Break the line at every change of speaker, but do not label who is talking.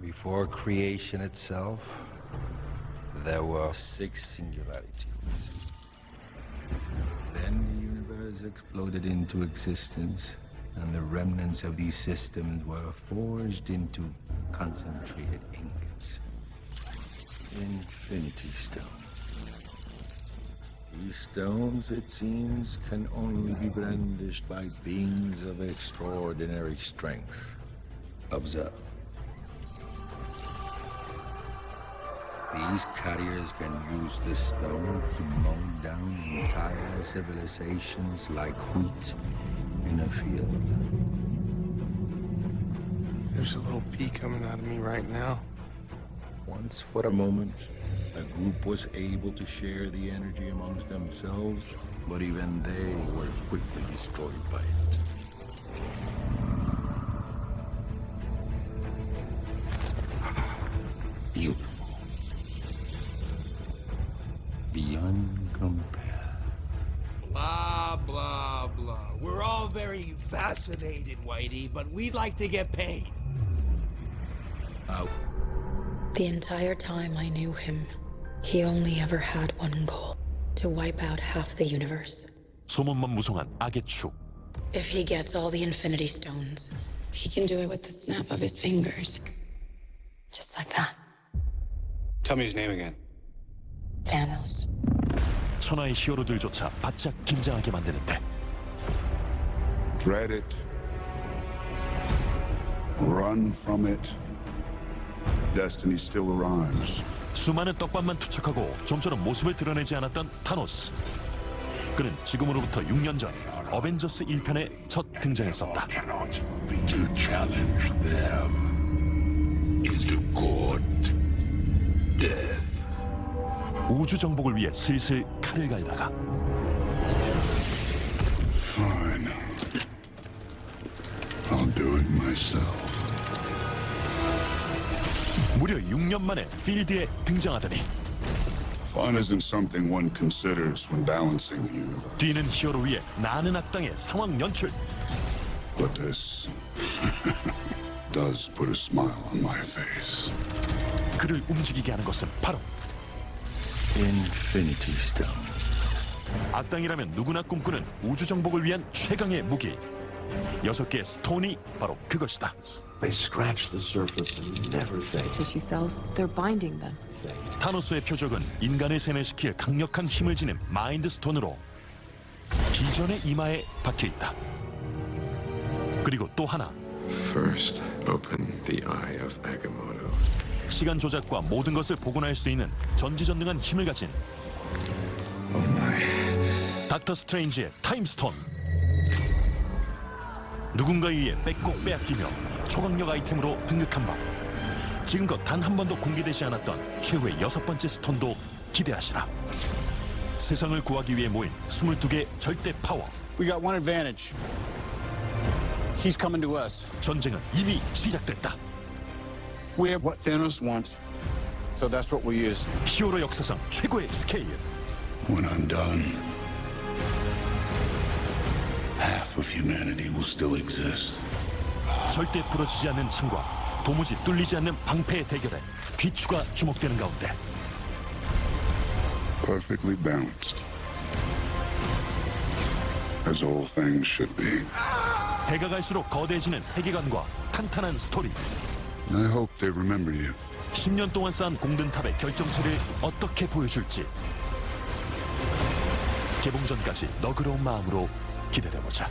Before creation itself, there were six singularities. Then the universe exploded into existence, and the remnants of these systems were forged into concentrated ingots. Infinity Stone. These stones, it seems, can only be brandished by beings of extraordinary strength. Observe. These carriers can use the stone to mow down entire civilizations like wheat in a field.
There's a little pea coming out of me right now.
Once for a moment, a group was able to share the energy amongst themselves, but even they were quickly destroyed by it.
Blah, blah, blah. We're all very fascinated, Whitey, but we'd like to get paid.
Out.
The entire time I knew him, he only ever had one goal to wipe out half the universe.
소문만 무성한 악의 축.
If he gets all the Infinity Stones, he can do it with the snap of his fingers. Just like that.
Tell me his name again.
Thanos.
천하의 히어로들조차 바짝 긴장하게 만드는데
Dread it. Run from it. Destiny still arrives.
수많은 떡밥만 투척하고 좀처럼 모습을 드러내지 않았던 타노스. 그는 지금으로부터 6년 전 어벤져스 1편에 첫 등장했었다. 우주 정복을 위해 슬슬 칼을 갈다가
Fine. I'll do it myself.
무려 6년 만에 필드에 등장하더니
Fun isn't something one considers when balancing the universe.
뛰는 히어로 위에 나는 악당의 상황 연출.
But this does put a smile on my face.
그를 움직이게 하는 것은 바로
Infinity Stone.
악당이라면 누구나 꿈꾸는 우주 정복을 위한 최강의 무기. 여섯 개의 스톤이 바로 그것이다.
They scratch the surface and never fade.
tissue cells, they're binding them.
타노스의 표적은 인간을 세뇌시킬 강력한 힘을 지닌 마인드 스톤으로 기존의 이마에 박혀 있다. 그리고 또 하나
First, open the eye of Agamotto.
시간 조작과 모든 것을 복원할 수 있는 전지전능한 힘을 가진
Oh.
닥터 스트레인지의 Time Stone 누군가에 의해 뺏고 빼앗기며 초강력 아이템으로 등극한 바 지금껏 단 한 번도 공개되지 않았던 최후의 여섯 번째 stone도 기대하시라 세상을 구하기 위해 모인 22개 절대 파워
We got one advantage. He's coming to us.
전쟁은 이미 시작됐다
We have what Thanos wants. So that's what we use.
히어로 역사상 최고의 스케일
When I'm done, half of humanity will still exist.
절대 부러지지 않는 창과 도무지 뚫리지 않는 방패의 대결에 귀추가 주목되는 가운데
Perfectly balanced. As all things should be.
해가 갈수록 거대해지는 세계관과 탄탄한 스토리
I hope they remember you.
10년 동안 쌓은 공든탑의 결정체를 어떻게 보여줄지 개봉 전까지 너그러운 마음으로 기다려보자